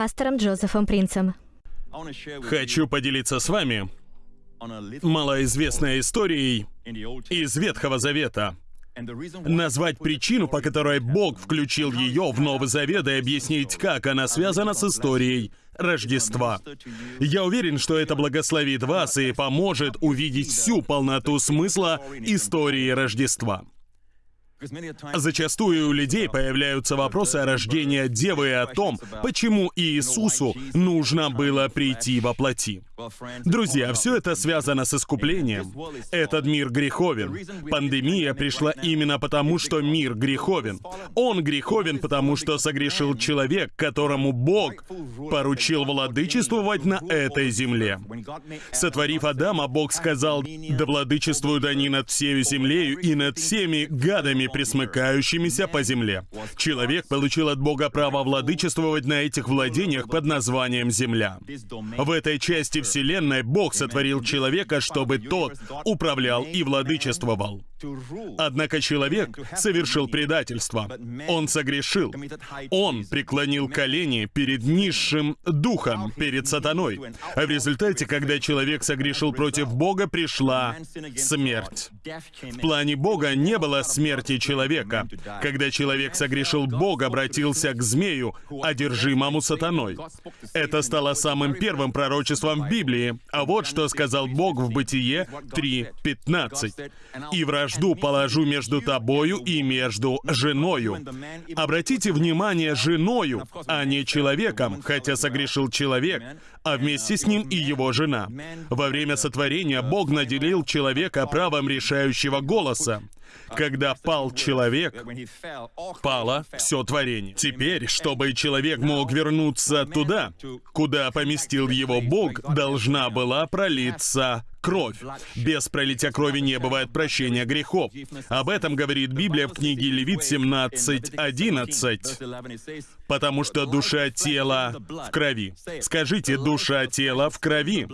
пастором Джозефом Принцем. Хочу поделиться с вами малоизвестной историей из Ветхого Завета. Назвать причину, по которой Бог включил ее в Новый Завет и объяснить, как она связана с историей Рождества. Я уверен, что это благословит вас и поможет увидеть всю полноту смысла истории Рождества. Зачастую у людей появляются вопросы о рождении Девы и о том, почему Иисусу нужно было прийти во плоти. Друзья, все это связано с искуплением. Этот мир греховен. Пандемия пришла именно потому, что мир греховен. Он греховен, потому что согрешил человек, которому Бог поручил владычествовать на этой земле. Сотворив Адама, Бог сказал, «Да владычествуют они над всей землею и над всеми гадами, присмыкающимися по земле. Человек получил от Бога право владычествовать на этих владениях под названием Земля. В этой части Вселенной Бог сотворил человека, чтобы тот управлял и владычествовал. Однако человек совершил предательство. Он согрешил. Он преклонил колени перед низшим духом, перед сатаной. А в результате, когда человек согрешил против Бога, пришла смерть. В плане Бога не было смерти человека. Когда человек согрешил, Бог обратился к змею, одержимому сатаной. Это стало самым первым пророчеством в Библии. А вот что сказал Бог в Бытие 3.15. «И вражду положу между тобою и между женою». Обратите внимание, женою, а не человеком, хотя согрешил человек, а вместе с ним и его жена. Во время сотворения Бог наделил человека правом решающего голоса. Когда пал человек, пало все творение. Теперь, чтобы человек мог вернуться туда, куда поместил его Бог, должна была пролиться кровь. Без пролития крови не бывает прощения грехов. Об этом говорит Библия в книге Левит 17.11. Потому что душа тела в крови. Скажите, душа тела в крови.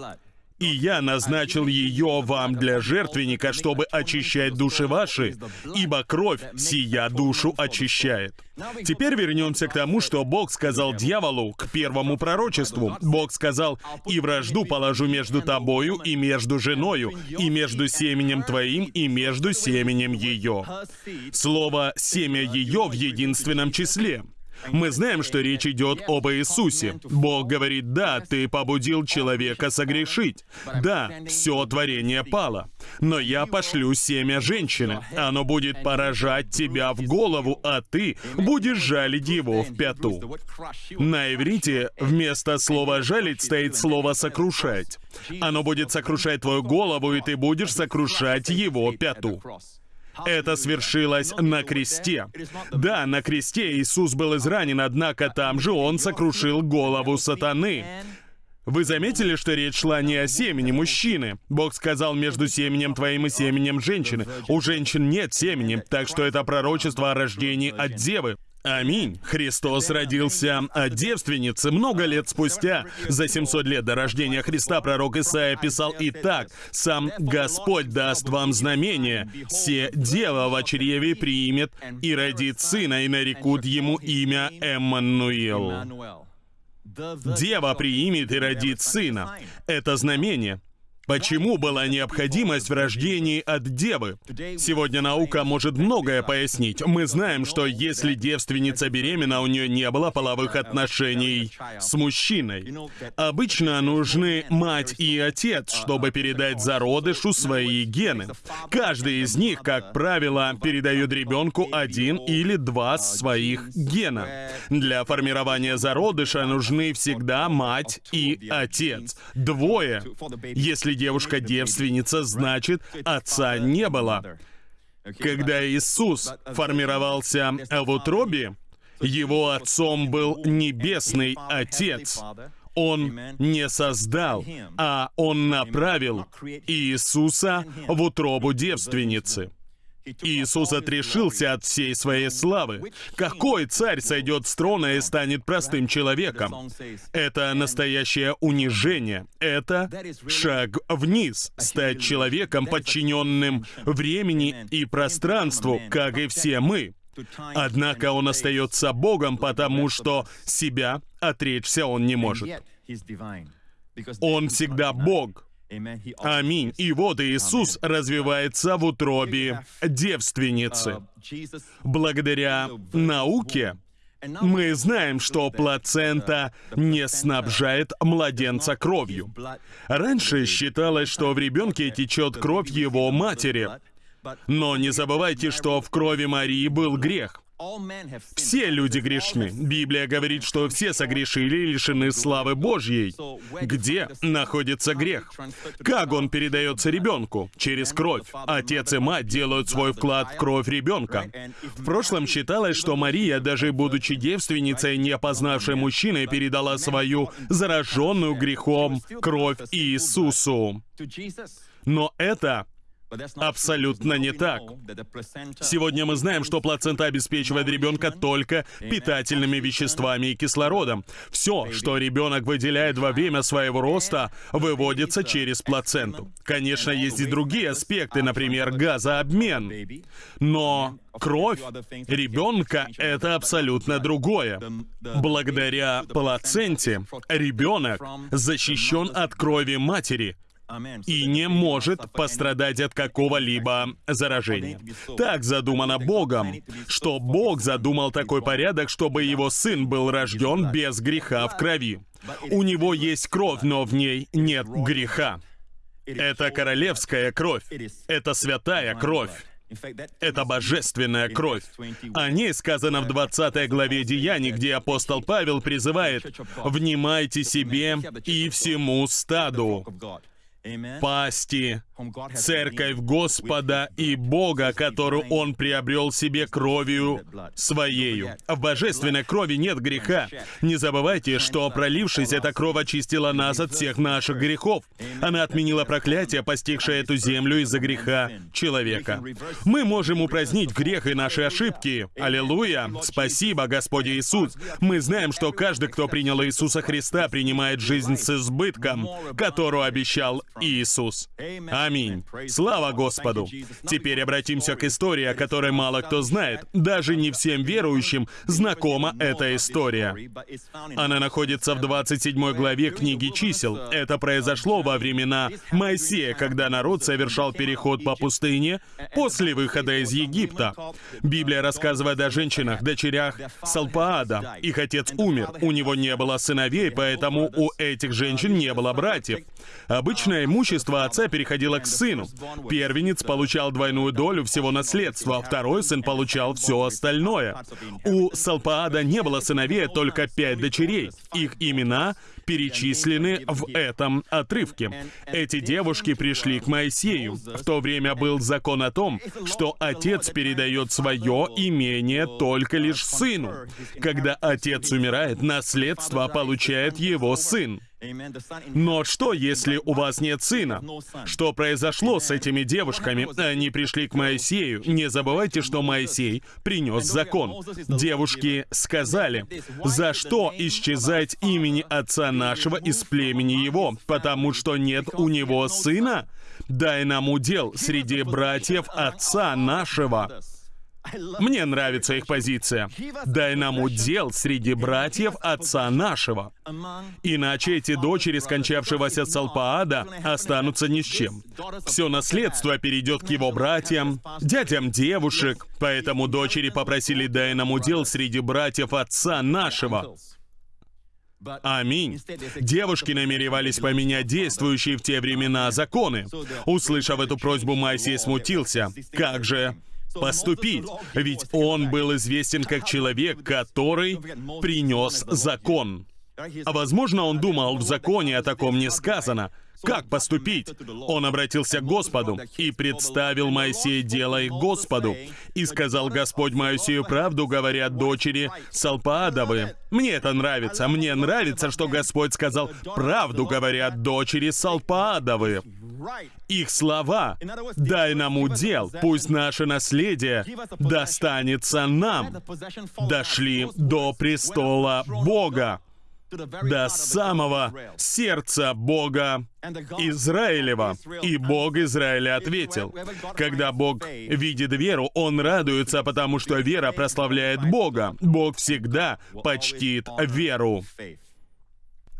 И я назначил ее вам для жертвенника, чтобы очищать души ваши, ибо кровь сия душу очищает. Теперь вернемся к тому, что Бог сказал дьяволу, к первому пророчеству. Бог сказал, «И вражду положу между тобою и между женою, и между семенем твоим и между семенем ее». Слово «семя ее» в единственном числе. Мы знаем, что речь идет об Иисусе. Бог говорит, да, ты побудил человека согрешить. Да, все творение пало. Но я пошлю семя женщины. Оно будет поражать тебя в голову, а ты будешь жалить его в пяту. На иврите вместо слова «жалить» стоит слово «сокрушать». Оно будет сокрушать твою голову, и ты будешь сокрушать его пяту. Это свершилось на кресте. Да, на кресте Иисус был изранен, однако там же Он сокрушил голову сатаны. Вы заметили, что речь шла не о семени мужчины? Бог сказал между семенем твоим и семенем женщины. У женщин нет семени, так что это пророчество о рождении от девы. Аминь. Христос родился от девственницы много лет спустя. За 700 лет до рождения Христа пророк Исаия писал «И так, сам Господь даст вам знамение, се дева в чреве примет и родит сына, и нарекут ему имя Эммануил». Дева приимет и родит сына. Это знамение. Почему была необходимость в рождении от девы? Сегодня наука может многое пояснить. Мы знаем, что если девственница беременна, у нее не было половых отношений с мужчиной. Обычно нужны мать и отец, чтобы передать зародышу свои гены. Каждый из них, как правило, передает ребенку один или два своих гена. Для формирования зародыша нужны всегда мать и отец. Двое. Если девушка девственница, значит, отца не было. Когда Иисус формировался в утробе, его отцом был Небесный Отец. Он не создал, а Он направил Иисуса в утробу девственницы. Иисус отрешился от всей своей славы. Какой царь сойдет с трона и станет простым человеком? Это настоящее унижение. Это шаг вниз, стать человеком, подчиненным времени и пространству, как и все мы. Однако он остается Богом, потому что себя отречься он не может. Он всегда Бог. Аминь. И вот Иисус развивается в утробе девственницы. Благодаря науке мы знаем, что плацента не снабжает младенца кровью. Раньше считалось, что в ребенке течет кровь его матери. Но не забывайте, что в крови Марии был грех. Все люди грешны. Библия говорит, что все согрешили и лишены славы Божьей. Где находится грех? Как он передается ребенку? Через кровь. Отец и мать делают свой вклад в кровь ребенка. В прошлом считалось, что Мария, даже будучи девственницей, не познавшей мужчины, передала свою зараженную грехом кровь Иисусу. Но это Абсолютно не так. Сегодня мы знаем, что плацента обеспечивает ребенка только питательными веществами и кислородом. Все, что ребенок выделяет во время своего роста, выводится через плаценту. Конечно, есть и другие аспекты, например, газообмен. Но кровь ребенка — это абсолютно другое. Благодаря плаценте ребенок защищен от крови матери — и не может пострадать от какого-либо заражения. Так задумано Богом, что Бог задумал такой порядок, чтобы его сын был рожден без греха в крови. У него есть кровь, но в ней нет греха. Это королевская кровь. Это святая кровь. Это божественная кровь. О ней сказано в 20 главе Деяний, где апостол Павел призывает «Внимайте себе и всему стаду» пасти, церковь Господа и Бога, которую Он приобрел себе кровью Своею. В божественной крови нет греха. Не забывайте, что пролившись, эта кровь очистила нас от всех наших грехов. Она отменила проклятие, постигшее эту землю из-за греха человека. Мы можем упразднить грех и наши ошибки. Аллилуйя! Спасибо, Господь Иисус! Мы знаем, что каждый, кто принял Иисуса Христа, принимает жизнь с избытком, которую обещал Иисус. Аминь. Слава Господу. Теперь обратимся к истории, о которой мало кто знает. Даже не всем верующим знакома эта история. Она находится в 27 главе книги чисел. Это произошло во времена Моисея, когда народ совершал переход по пустыне после выхода из Египта. Библия рассказывает о женщинах, дочерях Салпаада. Их отец умер. У него не было сыновей, поэтому у этих женщин не было братьев. Обычное имущество отца переходило к сыну. Первенец получал двойную долю всего наследства, а второй сын получал все остальное. У Салпаада не было сыновей, только пять дочерей. Их имена перечислены в этом отрывке. Эти девушки пришли к Моисею. В то время был закон о том, что отец передает свое имение только лишь сыну. Когда отец умирает, наследство получает его сын. Но что, если у вас нет сына? Что произошло с этими девушками? Они пришли к Моисею. Не забывайте, что Моисей принес закон. Девушки сказали, «За что исчезать имени отца нашего из племени его? Потому что нет у него сына? Дай нам удел среди братьев отца нашего». Мне нравится их позиция. Дай нам удел среди братьев отца нашего. Иначе эти дочери скончавшегося Салпаада останутся ни с чем. Все наследство перейдет к его братьям, дядям девушек, поэтому дочери попросили дай нам удел среди братьев отца нашего. Аминь. Девушки намеревались поменять действующие в те времена законы. Услышав эту просьбу, Моисей смутился. Как же поступить. Ведь он был известен как человек, который принес закон. А возможно, он думал, в законе о таком не сказано. Как поступить? Он обратился к Господу и представил Моисея дело их Господу. И сказал Господь Моисею, правду говорят дочери Салпаадовы. Мне это нравится. Мне нравится, что Господь сказал, правду говорят дочери Салпаадовы. Их слова «Дай нам удел, пусть наше наследие достанется нам» дошли до престола Бога. До самого сердца Бога Израилева. И Бог Израиля ответил. Когда Бог видит веру, Он радуется, потому что вера прославляет Бога. Бог всегда почтит веру.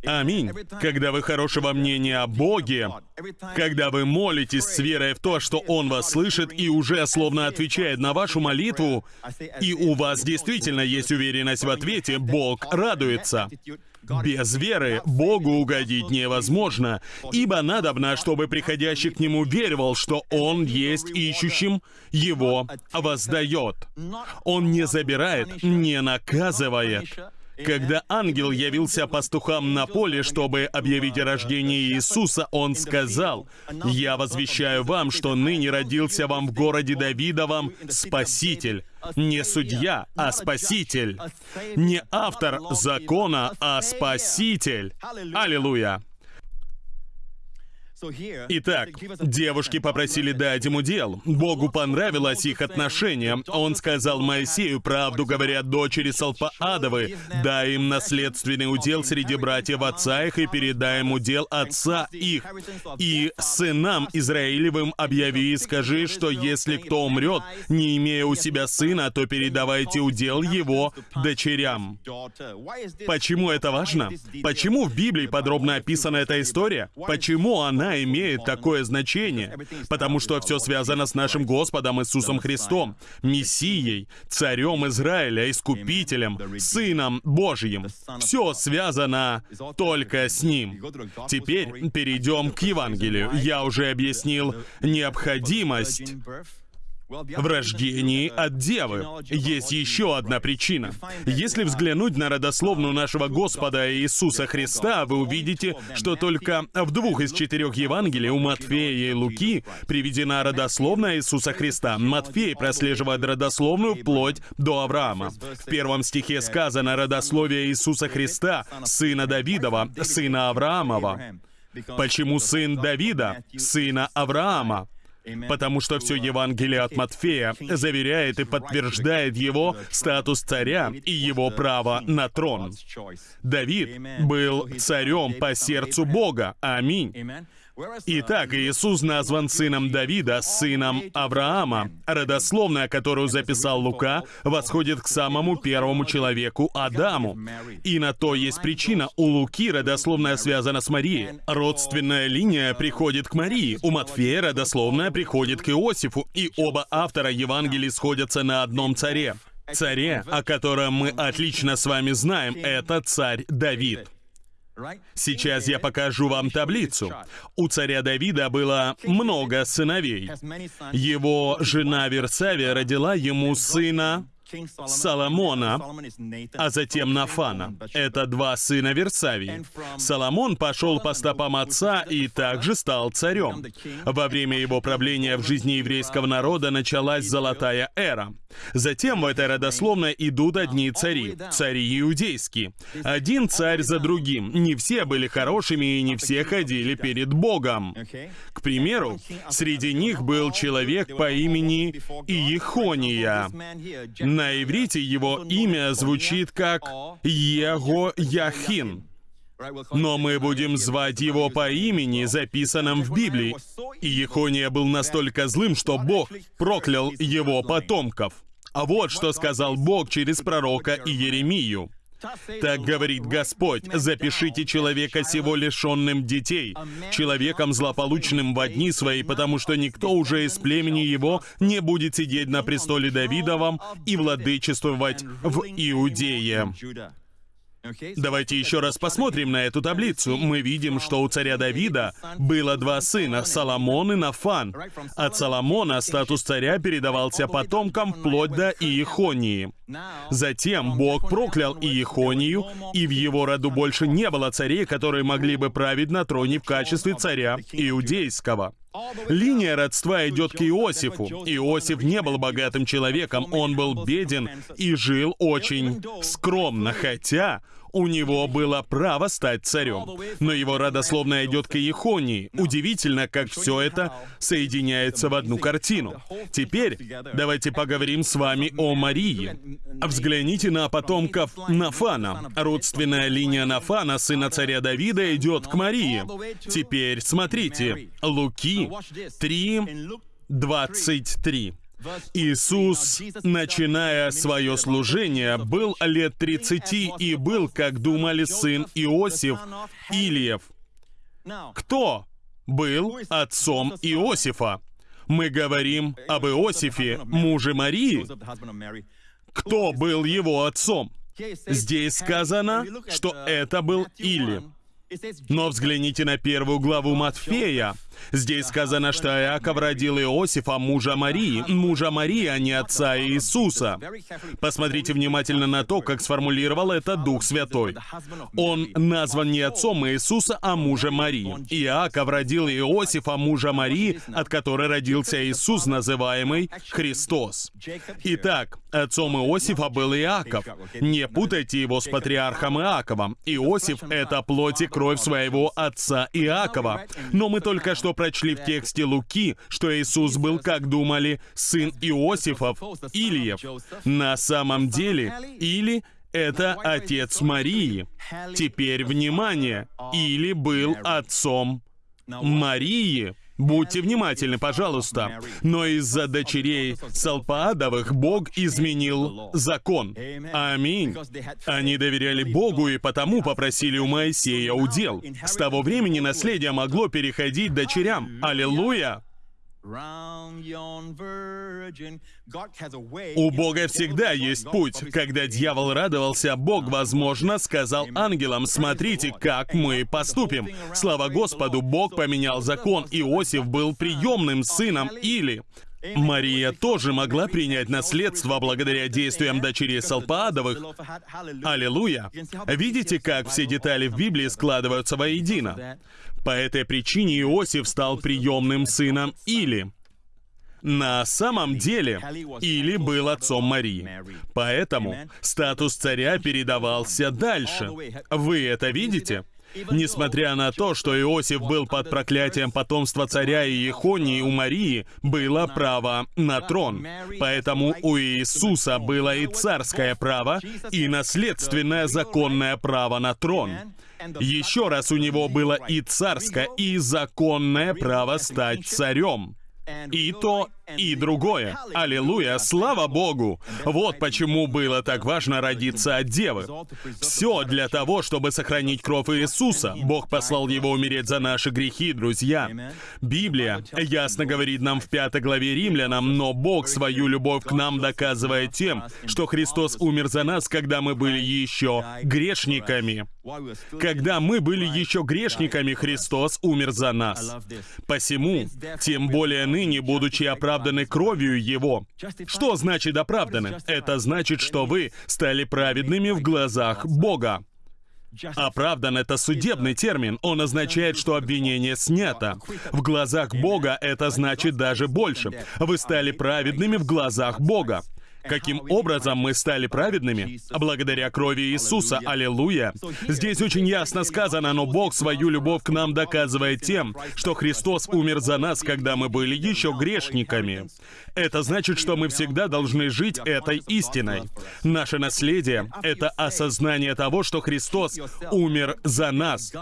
Аминь. Когда вы хорошего мнения о Боге, когда вы молитесь с верой в то, что Он вас слышит и уже словно отвечает на вашу молитву, и у вас действительно есть уверенность в ответе, Бог радуется. Без веры Богу угодить невозможно, ибо надобно, чтобы приходящий к Нему веровал, что Он есть ищущим, Его воздает. Он не забирает, не наказывает. Когда ангел явился пастухам на поле, чтобы объявить о рождении Иисуса, он сказал, «Я возвещаю вам, что ныне родился вам в городе Давидовом Спаситель, не судья, а Спаситель, не автор закона, а Спаситель». Аллилуйя! Итак, девушки попросили дать ему дел. Богу понравилось их отношение. Он сказал Моисею, правду говорят дочери Салпаадовы, дай им наследственный удел среди братьев отца их и передай им удел отца их. И сынам Израилевым объяви и скажи, что если кто умрет, не имея у себя сына, то передавайте удел его дочерям. Почему это важно? Почему в Библии подробно описана эта история? Почему она она имеет такое значение, потому что все связано с нашим Господом Иисусом Христом, Мессией, Царем Израиля, Искупителем, Сыном Божьим. Все связано только с Ним. Теперь перейдем к Евангелию. Я уже объяснил необходимость в рождении от девы. Есть еще одна причина. Если взглянуть на родословную нашего Господа Иисуса Христа, вы увидите, что только в двух из четырех Евангелий у Матфея и Луки приведена родословная Иисуса Христа. Матфей прослеживает родословную вплоть до Авраама. В первом стихе сказано родословие Иисуса Христа, сына Давидова, сына Авраамова. Почему сын Давида, сына Авраама? Потому что все Евангелие от Матфея заверяет и подтверждает его статус царя и его право на трон. Давид был царем по сердцу Бога. Аминь. Итак, Иисус назван сыном Давида, сыном Авраама. Родословная, которую записал Лука, восходит к самому первому человеку Адаму. И на то есть причина. У Луки родословная связана с Марией. Родственная линия приходит к Марии. У Матфея родословная приходит к Иосифу. И оба автора Евангелий сходятся на одном царе. Царе, о котором мы отлично с вами знаем, это царь Давид. Сейчас я покажу вам таблицу. У царя Давида было много сыновей. Его жена Версавия родила ему сына Соломона, а затем Нафана. Это два сына Версавии. Соломон пошел по стопам отца и также стал царем. Во время его правления в жизни еврейского народа началась золотая эра. Затем в этой родословной идут одни цари, цари иудейские. Один царь за другим. Не все были хорошими и не все ходили перед Богом. К примеру, среди них был человек по имени Иехония. На иврите его имя звучит как Его Яхин. Но мы будем звать его по имени, записанном в Библии. И Ехония был настолько злым, что Бог проклял его потомков. А вот что сказал Бог через пророка Иеремию. Так говорит Господь, запишите человека сего лишенным детей, человеком злополучным в дни свои, потому что никто уже из племени его не будет сидеть на престоле Давидовом и владычествовать в Иудее. Давайте еще раз посмотрим на эту таблицу. Мы видим, что у царя Давида было два сына, Соломон и Нафан. От Соломона статус царя передавался потомкам вплоть до Иехонии. Затем Бог проклял Иехонию, и в его роду больше не было царей, которые могли бы править на троне в качестве царя иудейского. Линия родства идет к Иосифу. Иосиф не был богатым человеком, он был беден и жил очень скромно, хотя у него было право стать царем. Но его родословная идет к Иехонии. Удивительно, как все это соединяется в одну картину. Теперь давайте поговорим с вами о Марии. Взгляните на потомков Нафана. Родственная линия Нафана, сына царя Давида, идет к Марии. Теперь смотрите. Луки 3, 23. Иисус, начиная свое служение, был лет 30 и был, как думали, сын Иосиф Ильев. Кто был отцом Иосифа? Мы говорим об Иосифе, муже Марии. Кто был его отцом? Здесь сказано, что это был Или. Но взгляните на первую главу Матфея. Здесь сказано, что Иаков родил Иосифа, мужа Марии, мужа Марии, а не отца Иисуса. Посмотрите внимательно на то, как сформулировал это Дух Святой. Он назван не отцом Иисуса, а мужем Марии. Иаков родил Иосифа, мужа Марии, от которой родился Иисус, называемый Христос. Итак, отцом Иосифа был Иаков. Не путайте его с патриархом Иаковом. Иосиф — это плоть и кровь своего отца Иакова. Но мы только что прочли в тексте Луки, что Иисус был, как думали, сын Иосифов, Ильев. На самом деле, Или — это отец Марии. Теперь внимание. Или был отцом Марии. Будьте внимательны, пожалуйста. Но из-за дочерей Салпаадовых Бог изменил закон. Аминь. Они доверяли Богу и потому попросили у Моисея удел. С того времени наследие могло переходить дочерям. Аллилуйя! У Бога всегда есть путь. Когда дьявол радовался, Бог, возможно, сказал ангелам, смотрите, как мы поступим. Слава Господу, Бог поменял закон. Иосиф был приемным сыном Или. Мария тоже могла принять наследство благодаря действиям дочерей Салпаадовых. Аллилуйя! Видите, как все детали в Библии складываются воедино? По этой причине Иосиф стал приемным сыном Или. На самом деле, Или был отцом Марии. Поэтому статус царя передавался дальше. Вы это видите? Несмотря на то, что Иосиф был под проклятием потомства царя и Ехонии, у Марии было право на трон. Поэтому у Иисуса было и царское право, и наследственное законное право на трон. Еще раз у него было и царское, и законное право стать царем. И то, и другое. Аллилуйя, слава Богу! Вот почему было так важно родиться от Девы. Все для того, чтобы сохранить кровь Иисуса. Бог послал Его умереть за наши грехи, друзья. Библия ясно говорит нам в пятой главе Римлянам, но Бог свою любовь к нам доказывает тем, что Христос умер за нас, когда мы были еще грешниками. Когда мы были еще грешниками, Христос умер за нас. Посему, тем более ныне, будучи оправданы кровью Его. Что значит оправданы? Это значит, что вы стали праведными в глазах Бога. Оправдан — это судебный термин. Он означает, что обвинение снято. В глазах Бога это значит даже больше. Вы стали праведными в глазах Бога. Каким образом мы стали праведными? Благодаря крови Иисуса. Аллилуйя. Здесь очень ясно сказано, но Бог свою любовь к нам доказывает тем, что Христос умер за нас, когда мы были еще грешниками. Это значит, что мы всегда должны жить этой истиной. Наше наследие — это осознание того, что Христос умер за нас.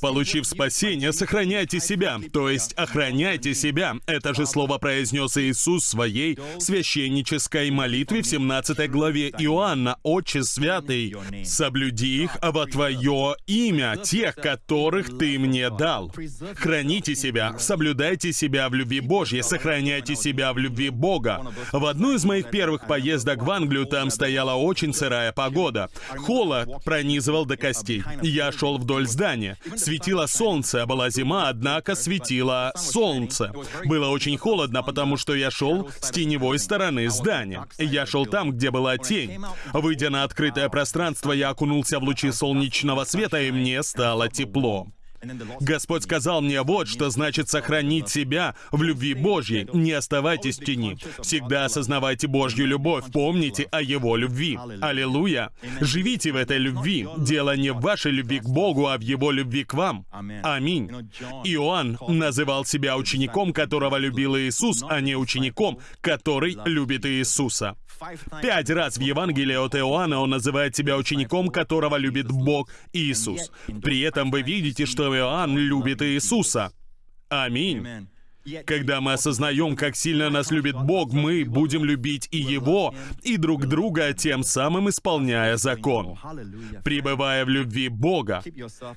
Получив спасение, сохраняйте себя, то есть охраняйте себя. Это же слово произнес Иисус в своей священнической молитве в 17 главе Иоанна. «Отче святый, соблюди их во Твое имя, тех, которых Ты мне дал». Храните себя, соблюдайте себя в любви Божьей, сохраняйте себя в любви Бога. В одну из моих первых поездок в Англию там стояла очень сырая погода. Холод пронизывал до костей. Я шел вдоль здания. Светило солнце, а была зима, однако светило солнце. Было очень холодно, потому что я шел с теневой стороны здания. Я шел там, где была тень. Выйдя на открытое пространство, я окунулся в лучи солнечного света, и мне стало тепло. Господь сказал мне, вот что значит сохранить себя в любви Божьей. Не оставайтесь в тени. Всегда осознавайте Божью любовь. Помните о Его любви. Аллилуйя. Живите в этой любви. Дело не в вашей любви к Богу, а в Его любви к вам. Аминь. Иоанн называл себя учеником, которого любил Иисус, а не учеником, который любит Иисуса. Пять раз в Евангелии от Иоанна он называет себя учеником, которого любит Бог Иисус. При этом вы видите, что Иоанн любит Иисуса. Аминь. Когда мы осознаем, как сильно нас любит Бог, мы будем любить и Его, и друг друга, тем самым исполняя закон. Пребывая в любви Бога,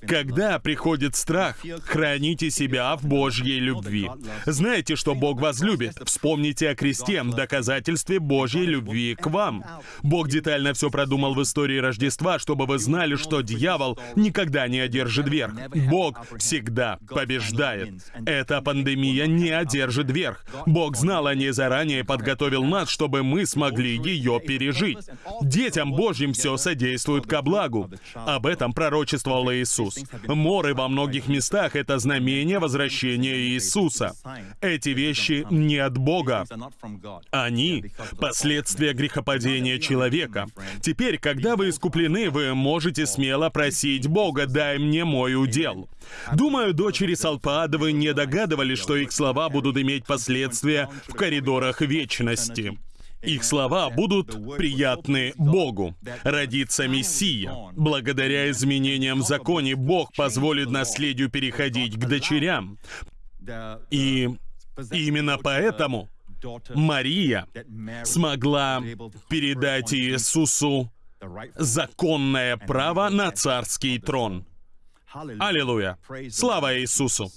когда приходит страх, храните себя в Божьей любви. Знаете, что Бог вас любит? Вспомните о кресте, доказательстве Божьей любви к вам. Бог детально все продумал в истории Рождества, чтобы вы знали, что дьявол никогда не одержит верх. Бог всегда побеждает. Эта пандемия не одержит верх. Бог знал о ней заранее и подготовил нас, чтобы мы смогли ее пережить. Детям Божьим все содействует ко благу. Об этом пророчествовал Иисус. Моры во многих местах — это знамение возвращения Иисуса. Эти вещи не от Бога. Они — последствия грехопадения человека. Теперь, когда вы искуплены, вы можете смело просить Бога, дай мне мой удел. Думаю, дочери Салпаадовы не догадывались, что их слова будут иметь последствия в коридорах вечности. Их слова будут приятны Богу. Родится Мессия. Благодаря изменениям в законе Бог позволит наследию переходить к дочерям. И именно поэтому Мария смогла передать Иисусу законное право на царский трон. Аллилуйя! Слава Иисусу!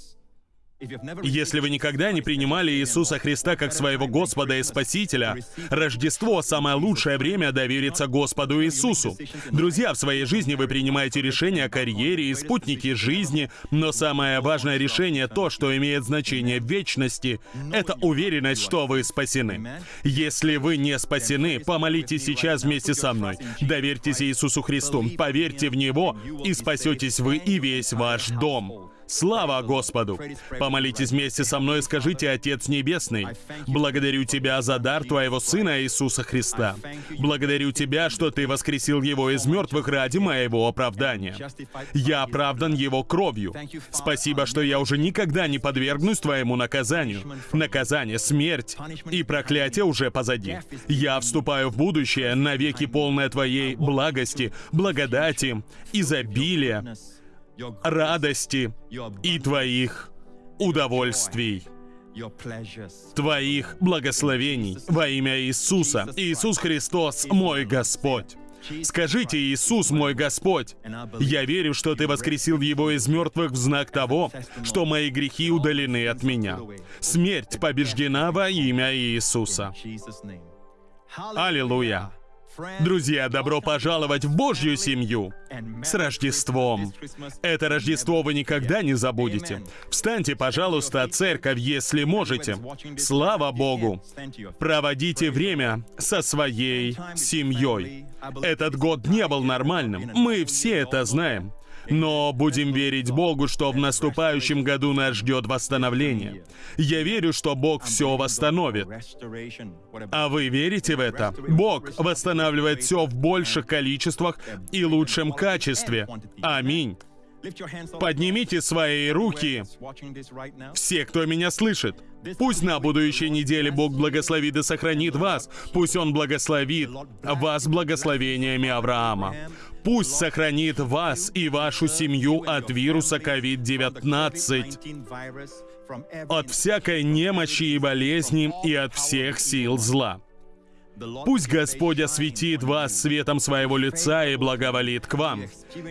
Если вы никогда не принимали Иисуса Христа как своего Господа и Спасителя, Рождество — самое лучшее время довериться Господу Иисусу. Друзья, в своей жизни вы принимаете решения о карьере и спутнике жизни, но самое важное решение — то, что имеет значение в вечности — это уверенность, что вы спасены. Если вы не спасены, помолитесь сейчас вместе со мной. Доверьтесь Иисусу Христу, поверьте в Него, и спасетесь вы и весь ваш дом. Слава Господу! Помолитесь вместе со мной и скажите, Отец Небесный, благодарю Тебя за дар Твоего Сына Иисуса Христа. Благодарю Тебя, что Ты воскресил Его из мертвых ради моего оправдания. Я оправдан Его кровью. Спасибо, что я уже никогда не подвергнусь Твоему наказанию. Наказание, смерть и проклятие уже позади. Я вступаю в будущее, навеки полное Твоей благости, благодати, изобилия, радости и Твоих удовольствий, Твоих благословений во имя Иисуса. Иисус Христос, мой Господь. Скажите, Иисус, мой Господь, я верю, что Ты воскресил Его из мертвых в знак того, что мои грехи удалены от меня. Смерть побеждена во имя Иисуса. Аллилуйя. Друзья, добро пожаловать в Божью семью с Рождеством. Это Рождество вы никогда не забудете. Встаньте, пожалуйста, церковь, если можете. Слава Богу! Проводите время со своей семьей. Этот год не был нормальным. Мы все это знаем. Но будем верить Богу, что в наступающем году нас ждет восстановление. Я верю, что Бог все восстановит. А вы верите в это? Бог восстанавливает все в больших количествах и лучшем качестве. Аминь. Поднимите свои руки, все, кто меня слышит. Пусть на будущей неделе Бог благословит и сохранит вас. Пусть Он благословит вас благословениями Авраама. Пусть сохранит вас и вашу семью от вируса COVID-19, от всякой немощи и болезни и от всех сил зла. Пусть Господь осветит вас светом своего лица и благоволит к вам.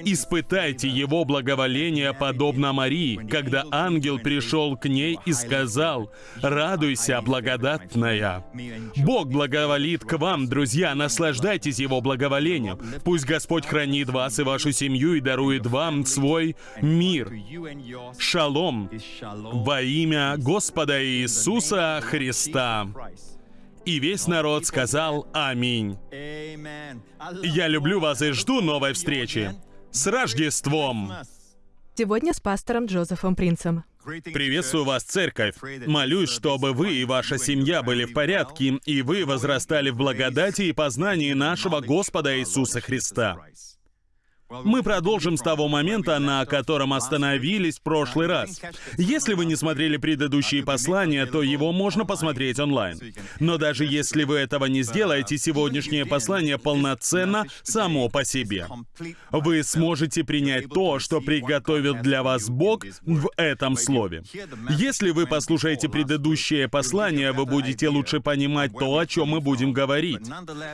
Испытайте Его благоволение, подобно Марии, когда ангел пришел к ней и сказал, «Радуйся, благодатная». Бог благоволит к вам, друзья, наслаждайтесь Его благоволением. Пусть Господь хранит вас и вашу семью и дарует вам свой мир. Шалом во имя Господа Иисуса Христа. И весь народ сказал «Аминь». Я люблю вас и жду новой встречи. С Рождеством! Сегодня с пастором Джозефом Принцем. Приветствую вас, церковь. Молюсь, чтобы вы и ваша семья были в порядке, и вы возрастали в благодати и познании нашего Господа Иисуса Христа. Мы продолжим с того момента, на котором остановились в прошлый раз. Если вы не смотрели предыдущие послания, то его можно посмотреть онлайн. Но даже если вы этого не сделаете, сегодняшнее послание полноценно само по себе. Вы сможете принять то, что приготовил для вас Бог в этом слове. Если вы послушаете предыдущее послание, вы будете лучше понимать то, о чем мы будем говорить.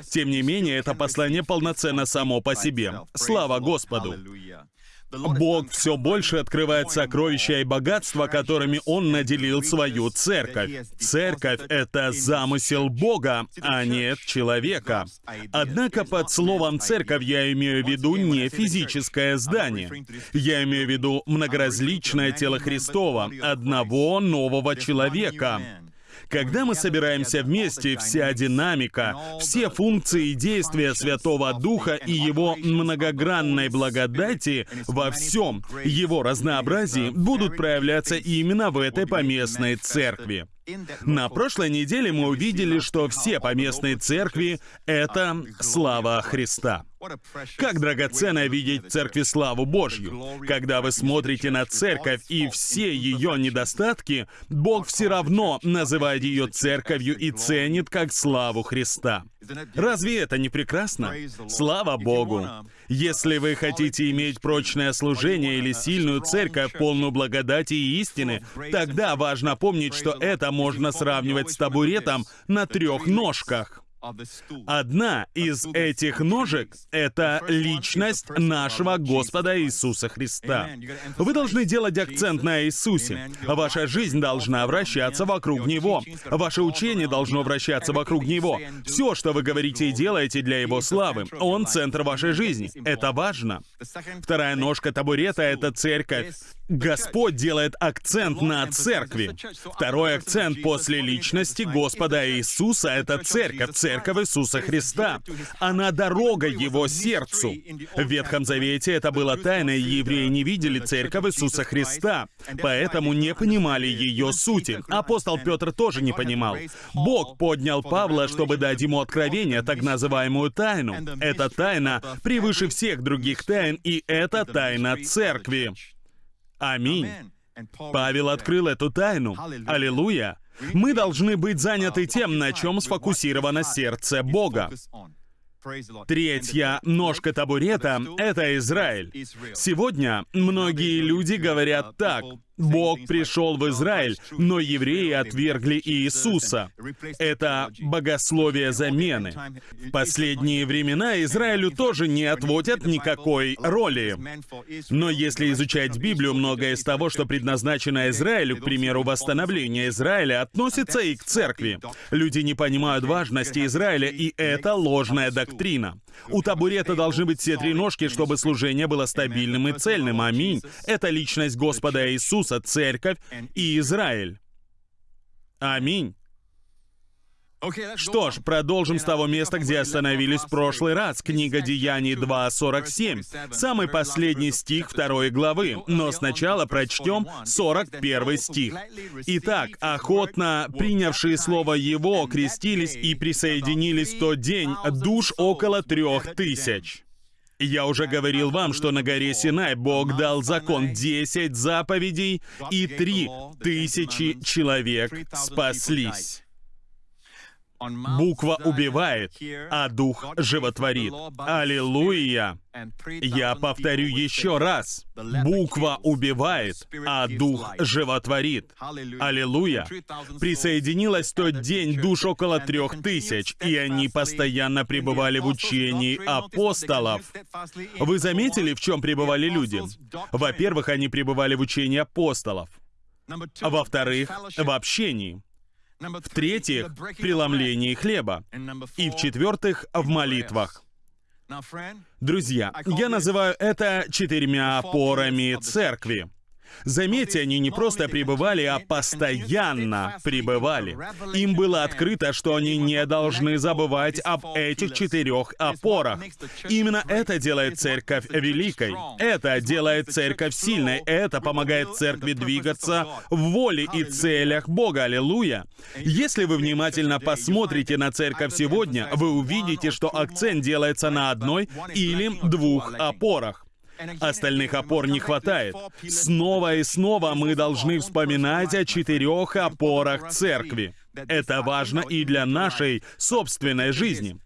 Тем не менее, это послание полноценно само по себе. Слава Господу. Бог все больше открывает сокровища и богатства, которыми Он наделил свою церковь. Церковь — это замысел Бога, а не человека. Однако под словом «церковь» я имею в виду не физическое здание. Я имею в виду многоразличное тело Христова, одного нового человека. Когда мы собираемся вместе, вся динамика, все функции действия Святого Духа и Его многогранной благодати во всем Его разнообразии будут проявляться именно в этой поместной церкви. На прошлой неделе мы увидели, что все поместные церкви — это слава Христа. Как драгоценно видеть церкви славу Божью. Когда вы смотрите на церковь и все ее недостатки, Бог все равно называет ее церковью и ценит как славу Христа. Разве это не прекрасно? Слава Богу! Если вы хотите иметь прочное служение или сильную церковь, полную благодати и истины, тогда важно помнить, что это можно сравнивать с табуретом на трех ножках. Одна из этих ножек — это личность нашего Господа Иисуса Христа. Вы должны делать акцент на Иисусе. Ваша жизнь должна вращаться вокруг Него. Ваше учение должно вращаться вокруг Него. Все, что вы говорите и делаете для Его славы, Он — центр вашей жизни. Это важно. Вторая ножка табурета — это церковь. Господь делает акцент на церкви. Второй акцент после личности Господа Иисуса — это церковь, церковь Иисуса Христа. Она дорога Его сердцу. В Ветхом Завете это было тайно, и евреи не видели церковь Иисуса Христа, поэтому не понимали ее сути. Апостол Петр тоже не понимал. Бог поднял Павла, чтобы дать ему откровение, так называемую тайну. Эта тайна превыше всех других тайн, и это тайна церкви. Аминь. Павел открыл эту тайну. Аллилуйя. Мы должны быть заняты тем, на чем сфокусировано сердце Бога. Третья ножка табурета — это Израиль. Сегодня многие люди говорят так. Бог пришел в Израиль, но евреи отвергли Иисуса. Это богословие замены. В последние времена Израилю тоже не отводят никакой роли. Но если изучать Библию, многое из того, что предназначено Израилю, к примеру, восстановление Израиля, относится и к церкви. Люди не понимают важности Израиля, и это ложная доктрина. У табурета должны быть все три ножки, чтобы служение было стабильным и цельным. Аминь. Это личность Господа Иисуса, церковь и Израиль. Аминь. Что ж, продолжим с того места, где остановились в прошлый раз. Книга Деяний 2.47. Самый последний стих второй главы. Но сначала прочтем 41 стих. Итак, охотно принявшие слово Его крестились и присоединились в тот день душ около трех тысяч. Я уже говорил вам, что на горе Синай Бог дал закон 10 заповедей, и три тысячи человек спаслись. Буква убивает, а дух животворит. Аллилуйя! Я повторю еще раз. Буква убивает, а дух животворит. Аллилуйя! Присоединилось тот день душ около трех тысяч, и они постоянно пребывали в учении апостолов. Вы заметили, в чем пребывали люди? Во-первых, они пребывали в учении апостолов. Во-вторых, в общении. В-третьих, в преломлении хлеба. И в-четвертых, в молитвах. Друзья, я называю это четырьмя опорами церкви. Заметьте, они не просто пребывали, а постоянно пребывали. Им было открыто, что они не должны забывать об этих четырех опорах. Именно это делает церковь великой. Это делает церковь сильной. Это помогает церкви двигаться в воле и целях Бога. Аллилуйя. Если вы внимательно посмотрите на церковь сегодня, вы увидите, что акцент делается на одной или двух опорах. Остальных опор не хватает. Снова и снова мы должны вспоминать о четырех опорах церкви. Это важно и для нашей собственной жизни.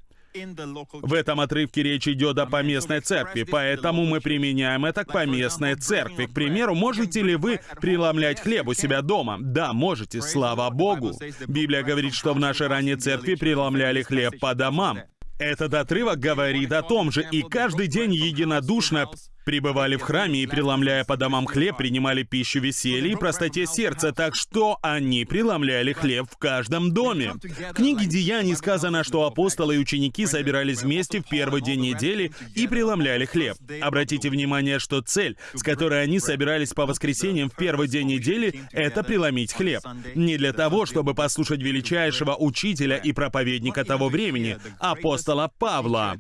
В этом отрывке речь идет о поместной церкви, поэтому мы применяем это к поместной церкви. К примеру, можете ли вы преломлять хлеб у себя дома? Да, можете, слава Богу. Библия говорит, что в нашей ранней церкви преломляли хлеб по домам. Этот отрывок говорит о том же, и каждый день единодушно пребывали в храме и, преломляя по домам хлеб, принимали пищу веселья и простоте сердца, так что они преломляли хлеб в каждом доме. В книге Деяний сказано, что апостолы и ученики собирались вместе в первый день недели и преломляли хлеб. Обратите внимание, что цель, с которой они собирались по воскресеньям в первый день недели, это преломить хлеб. Не для того, чтобы послушать величайшего учителя и проповедника того времени, апостола Павла.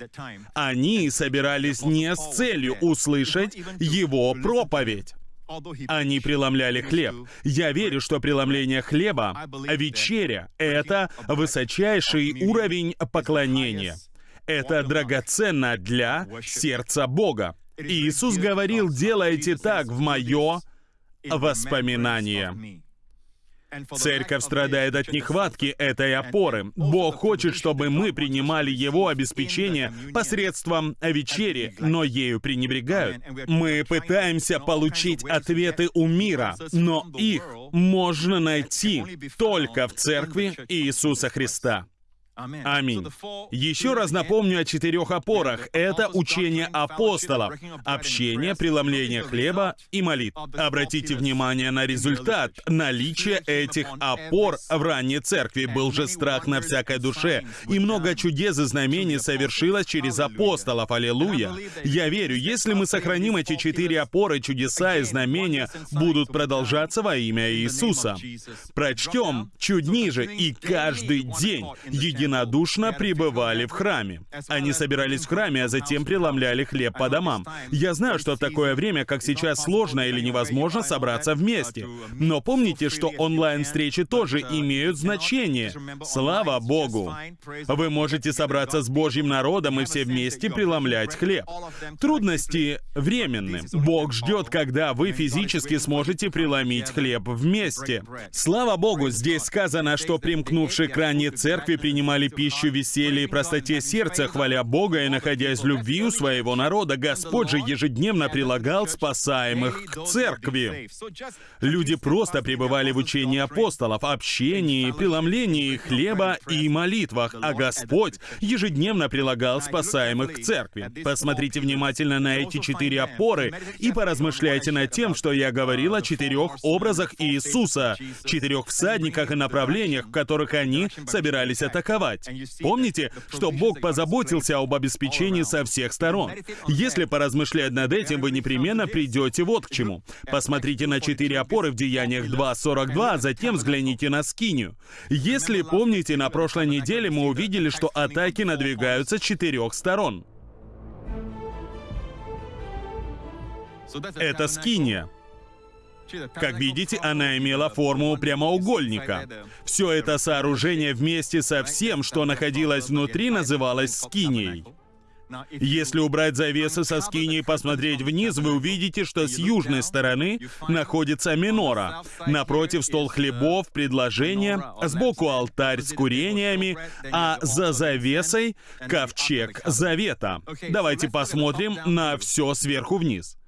Они собирались не с целью услышать слышать его проповедь. Они преломляли хлеб. Я верю, что преломление хлеба, вечеря — это высочайший уровень поклонения. Это драгоценно для сердца Бога. Иисус говорил, делайте так в мое воспоминание. Церковь страдает от нехватки этой опоры. Бог хочет, чтобы мы принимали Его обеспечение посредством вечери, но ею пренебрегают. Мы пытаемся получить ответы у мира, но их можно найти только в Церкви Иисуса Христа. Аминь. Еще раз напомню о четырех опорах. Это учение апостолов, общение, преломление хлеба и молит. Обратите внимание на результат. Наличие этих опор в ранней церкви был же страх на всякой душе, и много чудес и знамений совершилось через апостолов. Аллилуйя. Я верю, если мы сохраним эти четыре опоры, чудеса и знамения будут продолжаться во имя Иисуса. Прочтем чуть ниже, и каждый день едино единодушно пребывали в храме. Они собирались в храме, а затем преломляли хлеб по домам. Я знаю, что в такое время, как сейчас, сложно или невозможно собраться вместе. Но помните, что онлайн-встречи тоже имеют значение. Слава Богу! Вы можете собраться с Божьим народом и все вместе преломлять хлеб. Трудности временны. Бог ждет, когда вы физически сможете преломить хлеб вместе. Слава Богу, здесь сказано, что примкнувшие к ранней церкви принимали принимали пищу веселья и простоте сердца, хваля Бога и находясь в любви у своего народа. Господь же ежедневно прилагал спасаемых к церкви. Люди просто пребывали в учении апостолов, общении, преломлении хлеба и молитвах, а Господь ежедневно прилагал спасаемых к церкви. Посмотрите внимательно на эти четыре опоры и поразмышляйте над тем, что я говорил о четырех образах Иисуса, четырех всадниках и направлениях, в которых они собирались атаковать воевать. Помните, что Бог позаботился об обеспечении со всех сторон. Если поразмышлять над этим, вы непременно придете вот к чему. Посмотрите на четыре опоры в Деяниях 2.42, а затем взгляните на Скинию. Если помните, на прошлой неделе мы увидели, что атаки надвигаются с четырех сторон. Это Скиния. Как видите, она имела форму прямоугольника. Все это сооружение вместе со всем, что находилось внутри, называлось скинией. Если убрать завесы со скини и посмотреть вниз, вы увидите, что с южной стороны находится минора. Напротив стол хлебов, предложение, сбоку алтарь с курениями, а за завесой ковчег завета. Давайте посмотрим на все сверху вниз.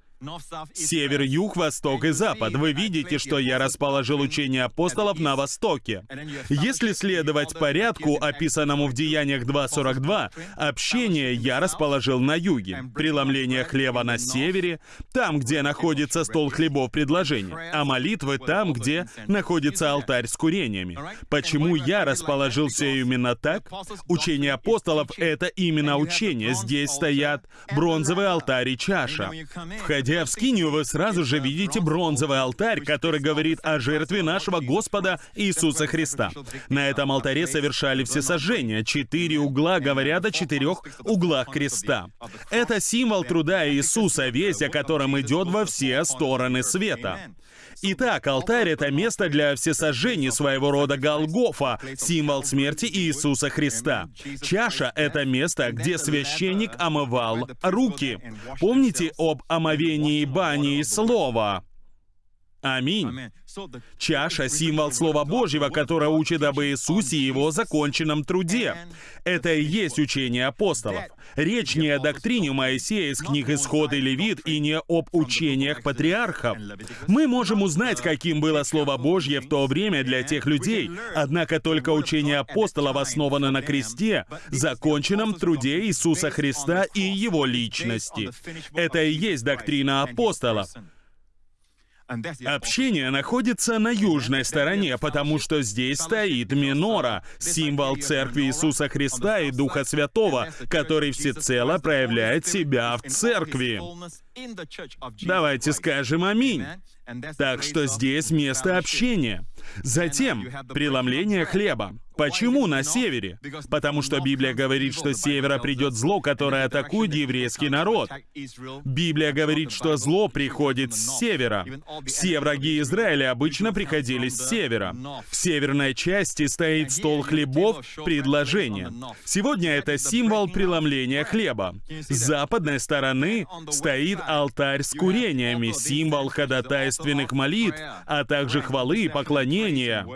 Север, юг, восток и запад. Вы видите, что я расположил учение апостолов на востоке. Если следовать порядку, описанному в Деяниях 2.42, общение я расположил на юге, преломление хлеба на севере, там, где находится стол хлебов предложения, а молитвы там, где находится алтарь с курениями. Почему я расположил все именно так? Учение апостолов — это именно учение. Здесь стоят бронзовый алтарь и чаша. Входя Войдя в скинию, вы сразу же видите бронзовый алтарь, который говорит о жертве нашего Господа Иисуса Христа. На этом алтаре совершали все сожжения. Четыре угла говорят о четырех углах креста. Это символ труда Иисуса, весь о котором идет во все стороны света. Итак, алтарь — это место для всесожжений своего рода Голгофа, символ смерти Иисуса Христа. Чаша — это место, где священник омывал руки. Помните об омовении бани и слова? Аминь. Чаша — символ Слова Божьего, которое учит об Иисусе и Его законченном труде. Это и есть учение апостолов. Речь не о доктрине Моисея из книг Исход и Левит и не об учениях патриархов. Мы можем узнать, каким было Слово Божье в то время для тех людей, однако только учение апостолов основано на кресте, законченном труде Иисуса Христа и Его личности. Это и есть доктрина апостолов. Общение находится на южной стороне, потому что здесь стоит минора, символ Церкви Иисуса Христа и Духа Святого, который всецело проявляет себя в Церкви. Давайте скажем «Аминь». Так что здесь место общения. Затем преломление хлеба. Почему на севере? Потому что Библия говорит, что с севера придет зло, которое атакует еврейский народ. Библия говорит, что зло приходит с севера. Все враги Израиля обычно приходили с севера. В северной части стоит стол хлебов, предложение. Сегодня это символ преломления хлеба. С западной стороны стоит алтарь с курениями, символ ходатайственных молитв, а также хвалы и поклонения.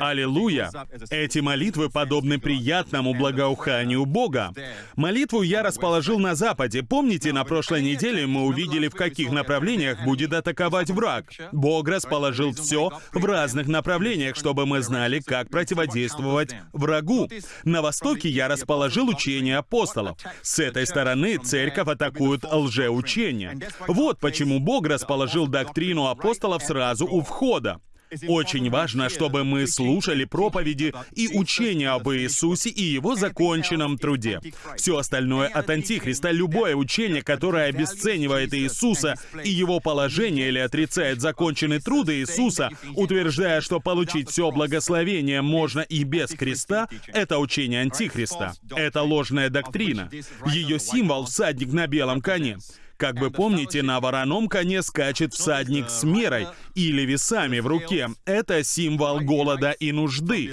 Аллилуйя! Эти молитвы подобны приятному благоуханию Бога. Молитву я расположил на Западе. Помните, на прошлой неделе мы увидели, в каких направлениях будет атаковать враг. Бог расположил все в разных направлениях, чтобы мы знали, как противодействовать врагу. На Востоке я расположил учение апостолов. С этой стороны церковь атакует лжеучение. Вот почему Бог расположил доктрину апостолов сразу у входа. Очень важно, чтобы мы слушали проповеди и учения об Иисусе и Его законченном труде. Все остальное от Антихриста, любое учение, которое обесценивает Иисуса и Его положение или отрицает законченный труд Иисуса, утверждая, что получить все благословение можно и без креста, это учение Антихриста. Это ложная доктрина. Ее символ — всадник на белом коне. Как вы помните, на вороном коне скачет всадник с мерой или весами в руке. Это символ голода и нужды.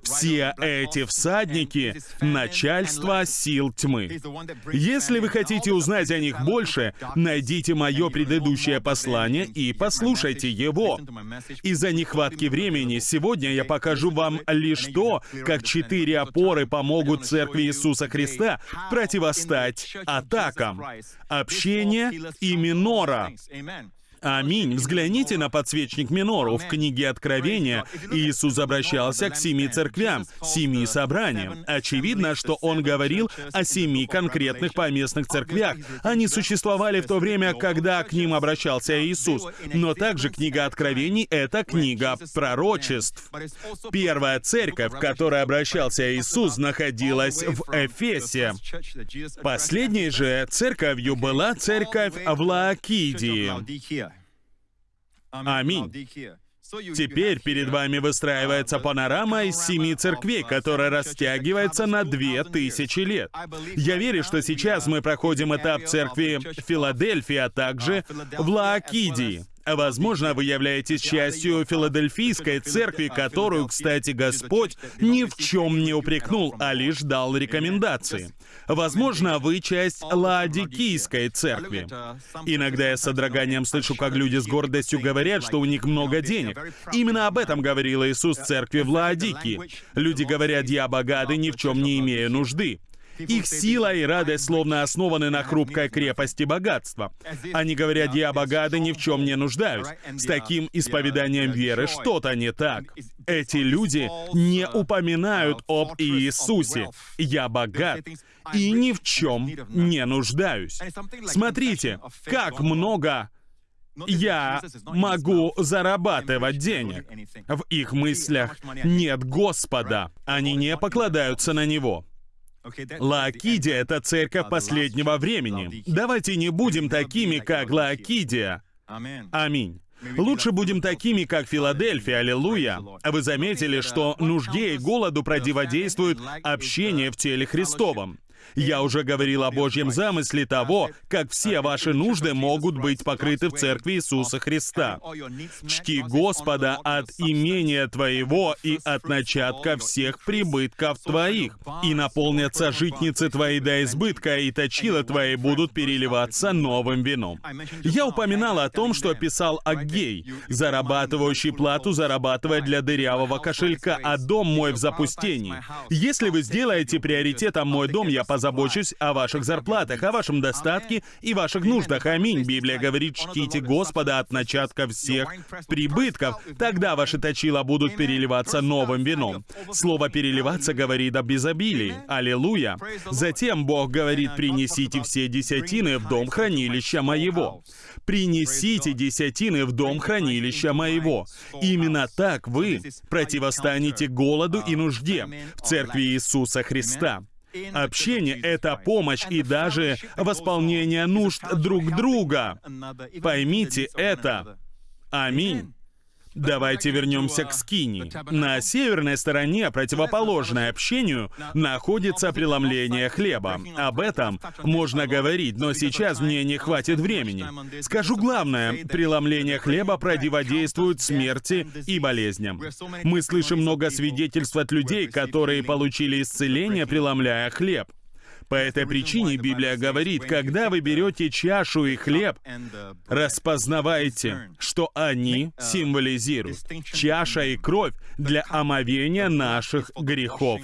Все эти всадники — начальство сил тьмы. Если вы хотите узнать о них больше, найдите мое предыдущее послание и послушайте его. Из-за нехватки времени сегодня я покажу вам лишь то, как четыре опоры помогут Церкви Иисуса Христа противостать атакам. Общение Творения и Минора. Аминь. Взгляните на подсвечник Минору. В книге Откровения Иисус обращался к семи церквям, семи собраниям. Очевидно, что Он говорил о семи конкретных поместных церквях. Они существовали в то время, когда к ним обращался Иисус. Но также книга Откровений — это книга пророчеств. Первая церковь, к которой обращался Иисус, находилась в Эфесе. Последней же церковью была церковь в Лаокидии. Аминь. Теперь перед вами выстраивается панорама из семи церквей, которая растягивается на две тысячи лет. Я верю, что сейчас мы проходим этап церкви Филадельфии, а также в Лаокидии. Возможно, вы являетесь частью Филадельфийской церкви, которую, кстати, Господь ни в чем не упрекнул, а лишь дал рекомендации. Возможно, вы часть Лаодикийской церкви. Иногда я с содроганием слышу, как люди с гордостью говорят, что у них много денег. Именно об этом говорил Иисус церкви в Лаодикии. Люди говорят, я богатый, ни в чем не имею нужды. Их сила и радость словно основаны на хрупкой крепости богатства. Они говорят, я богат и ни в чем не нуждаюсь. С таким исповеданием веры что-то не так. Эти люди не упоминают об Иисусе. Я богат и ни в чем не нуждаюсь. Смотрите, как много я могу зарабатывать денег. В их мыслях нет Господа. Они не покладаются на Него. Лаокидия — это церковь последнего времени. Давайте не будем такими, как Лаокидия. Аминь. Лучше будем такими, как Филадельфия, аллилуйя. А вы заметили, что нужде и голоду противодействует общение в теле Христовом. Я уже говорил о Божьем замысле того, как все ваши нужды могут быть покрыты в Церкви Иисуса Христа. Чти Господа от имения твоего и от начатка всех прибытков твоих, и наполнятся житницы твои до избытка, и точила твои будут переливаться новым вином. Я упоминал о том, что писал Аггей, зарабатывающий плату, зарабатывая для дырявого кошелька, а дом мой в запустении. Если вы сделаете приоритетом мой дом, я позабочусь о ваших зарплатах, о вашем достатке и ваших нуждах. Аминь. Библия говорит, чтите Господа от начатка всех прибытков. Тогда ваши точила будут переливаться новым вином. Слово «переливаться» говорит об изобилии. Аллилуйя. Затем Бог говорит, принесите все десятины в дом хранилища моего. Принесите десятины в дом хранилища моего. Именно так вы противостанете голоду и нужде в церкви Иисуса Христа. Общение — это помощь и даже восполнение нужд друг друга. Поймите это. Аминь. Давайте вернемся к Скини. На северной стороне, противоположной общению, находится преломление хлеба. Об этом можно говорить, но сейчас мне не хватит времени. Скажу главное, преломление хлеба противодействует смерти и болезням. Мы слышим много свидетельств от людей, которые получили исцеление, преломляя хлеб. По этой причине Библия говорит, когда вы берете чашу и хлеб, распознавайте, что они символизируют чаша и кровь для омовения наших грехов.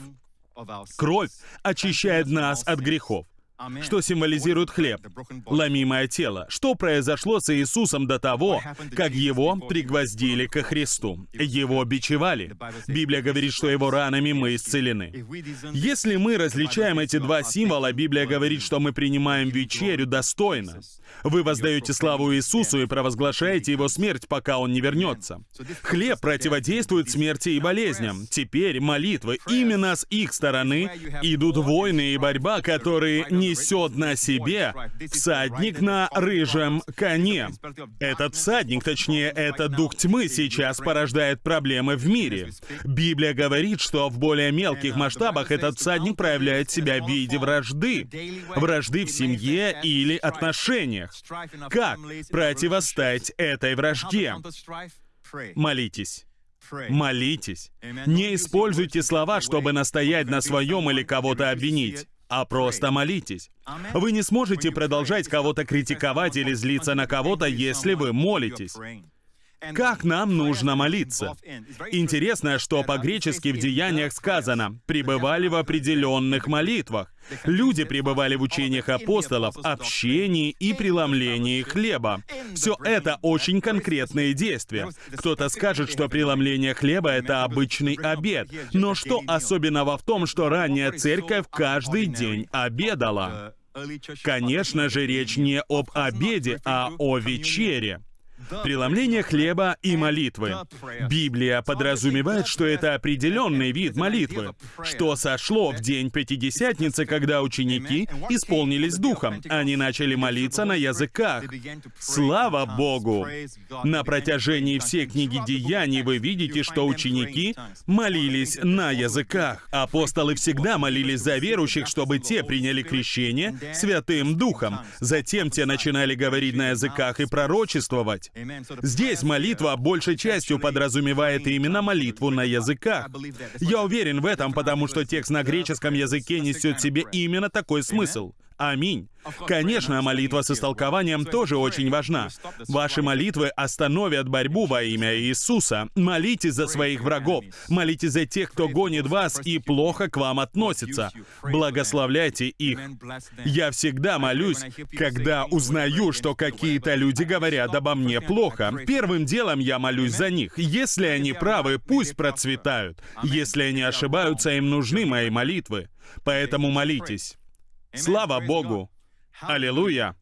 Кровь очищает нас от грехов. Что символизирует хлеб? Ломимое тело. Что произошло с Иисусом до того, как его пригвоздили ко Христу? Его бичевали. Библия говорит, что его ранами мы исцелены. Если мы различаем эти два символа, Библия говорит, что мы принимаем вечерю достойно. Вы воздаете славу Иисусу и провозглашаете Его смерть, пока Он не вернется. Хлеб противодействует смерти и болезням. Теперь молитвы. Именно с их стороны идут войны и борьба, которые несет на себе всадник на рыжем коне. Этот всадник, точнее, этот дух тьмы сейчас порождает проблемы в мире. Библия говорит, что в более мелких масштабах этот всадник проявляет себя в виде вражды. Вражды в семье или отношениях. Как противостоять этой вражде? Молитесь. Молитесь. Не используйте слова, чтобы настоять на своем или кого-то обвинить а просто молитесь. Вы не сможете продолжать кого-то критиковать или злиться на кого-то, если вы молитесь. Как нам нужно молиться? Интересно, что по-гречески в Деяниях сказано «пребывали в определенных молитвах». Люди пребывали в учениях апостолов, общении и преломлении хлеба. Все это очень конкретные действия. Кто-то скажет, что преломление хлеба — это обычный обед. Но что особенного в том, что ранняя церковь каждый день обедала? Конечно же, речь не об обеде, а о вечере. Преломление хлеба и молитвы. Библия подразумевает, что это определенный вид молитвы, что сошло в день Пятидесятницы, когда ученики исполнились духом. Они начали молиться на языках. Слава Богу! На протяжении всей книги Деяний вы видите, что ученики молились на языках. Апостолы всегда молились за верующих, чтобы те приняли крещение Святым Духом. Затем те начинали говорить на языках и пророчествовать. Здесь молитва большей частью подразумевает именно молитву на языках. Я уверен в этом, потому что текст на греческом языке несет в себе именно такой смысл. Аминь. Конечно, молитва с истолкованием тоже очень важна. Ваши молитвы остановят борьбу во имя Иисуса. Молитесь за своих врагов. Молитесь за тех, кто гонит вас и плохо к вам относится. Благословляйте их. Я всегда молюсь, когда узнаю, что какие-то люди говорят обо мне плохо. Первым делом я молюсь за них. Если они правы, пусть процветают. Если они ошибаются, им нужны мои молитвы. Поэтому молитесь. Слава Богу! Аллилуйя!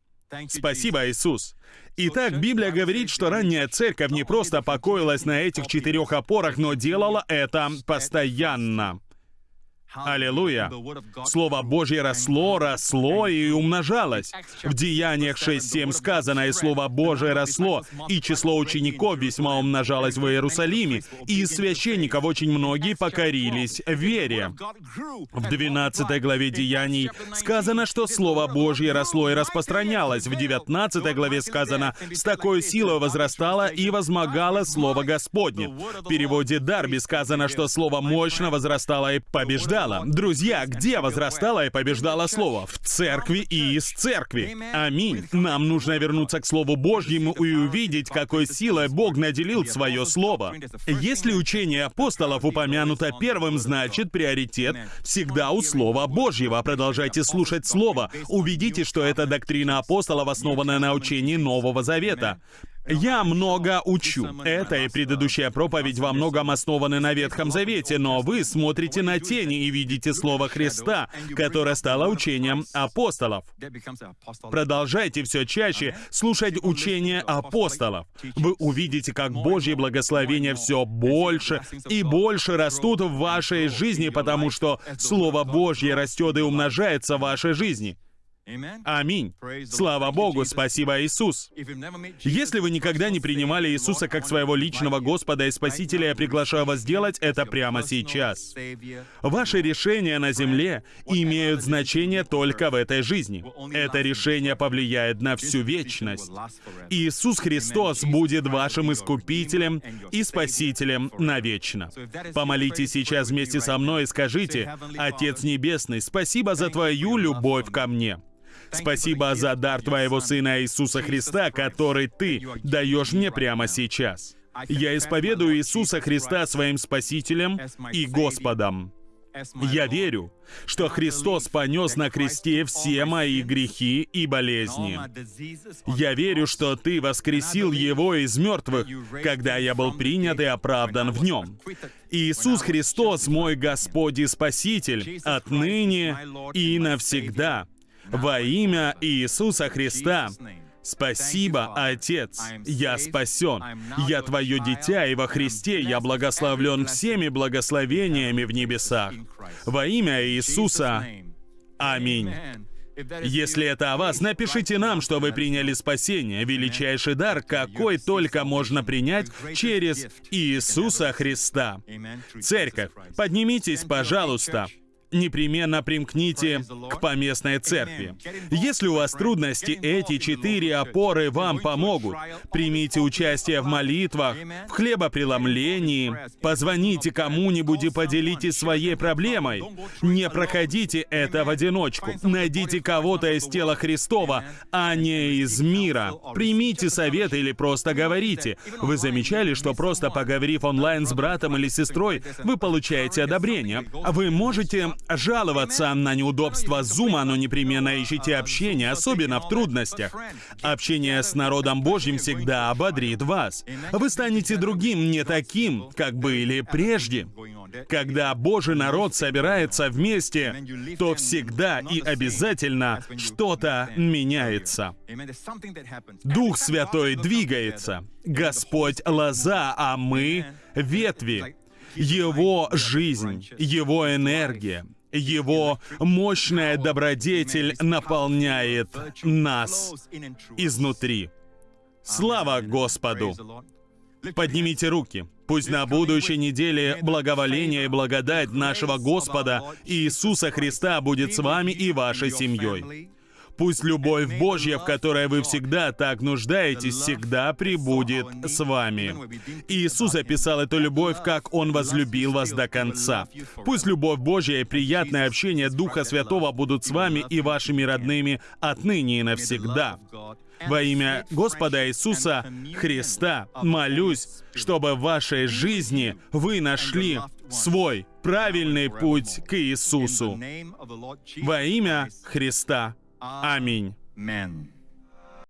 Спасибо, Иисус! Итак, Библия говорит, что ранняя церковь не просто покоилась на этих четырех опорах, но делала это постоянно. Аллилуйя. Слово Божье росло, росло и умножалось. В Деяниях 6.7 сказано, и Слово Божье росло, и число учеников весьма умножалось в Иерусалиме, и из священников очень многие покорились вере. В 12 главе Деяний сказано, что Слово Божье росло и распространялось. В 19 главе сказано, «С такой силой возрастало и возмогало Слово Господне». В переводе Дарби сказано, что Слово мощно возрастало и побеждало. Друзья, где возрастало и побеждало Слово? В церкви и из церкви. Аминь. Нам нужно вернуться к Слову Божьему и увидеть, какой силой Бог наделил свое Слово. Если учение апостолов упомянуто первым, значит приоритет всегда у Слова Божьего. Продолжайте слушать Слово. Увидите, что это доктрина апостолов, основанная на учении Нового Завета. Я много учу. Это и предыдущая проповедь во многом основаны на Ветхом Завете, но вы смотрите на тени и видите Слово Христа, которое стало учением апостолов. Продолжайте все чаще слушать учение апостолов. Вы увидите, как Божье благословение все больше и больше растут в вашей жизни, потому что Слово Божье растет и умножается в вашей жизни. Аминь. Слава Богу, спасибо, Иисус. Если вы никогда не принимали Иисуса как своего личного Господа и Спасителя, я приглашаю вас сделать это прямо сейчас. Ваши решения на земле имеют значение только в этой жизни. Это решение повлияет на всю вечность. Иисус Христос будет вашим Искупителем и Спасителем навечно. Помолитесь сейчас вместе со мной и скажите, «Отец Небесный, спасибо за Твою любовь ко мне». Спасибо за дар Твоего Сына Иисуса Христа, который Ты даешь мне прямо сейчас. Я исповедую Иисуса Христа своим Спасителем и Господом. Я верю, что Христос понес на кресте все мои грехи и болезни. Я верю, что Ты воскресил Его из мертвых, когда я был принят и оправдан в Нем. Иисус Христос мой Господь и Спаситель отныне и навсегда. Во имя Иисуса Христа. Спасибо, Отец, я спасен. Я Твое дитя, и во Христе я благословлен всеми благословениями в небесах. Во имя Иисуса. Аминь. Если это о вас, напишите нам, что вы приняли спасение, величайший дар, какой только можно принять через Иисуса Христа. Церковь, поднимитесь, пожалуйста непременно примкните к поместной церкви. Если у вас трудности, эти четыре опоры вам помогут. Примите участие в молитвах, в хлебопреломлении, позвоните кому-нибудь и поделитесь своей проблемой. Не проходите это в одиночку. Найдите кого-то из тела Христова, а не из мира. Примите совет или просто говорите. Вы замечали, что просто поговорив онлайн с братом или сестрой, вы получаете одобрение. Вы можете жаловаться на неудобства Зума, но непременно ищите общение, особенно в трудностях. Общение с народом Божьим всегда ободрит вас. Вы станете другим, не таким, как были прежде. Когда Божий народ собирается вместе, то всегда и обязательно что-то меняется. Дух Святой двигается. Господь — лоза, а мы — ветви. Его жизнь, Его энергия, его мощная добродетель наполняет нас изнутри. Слава Господу! Поднимите руки. Пусть на будущей неделе благоволение и благодать нашего Господа Иисуса Христа будет с вами и вашей семьей. Пусть любовь Божья, в которой вы всегда так нуждаетесь, всегда прибудет с вами. Иисус описал эту любовь, как Он возлюбил вас до конца. Пусть любовь Божья и приятное общение Духа Святого будут с вами и вашими родными отныне и навсегда. Во имя Господа Иисуса Христа молюсь, чтобы в вашей жизни вы нашли свой правильный путь к Иисусу. Во имя Христа. Аминь.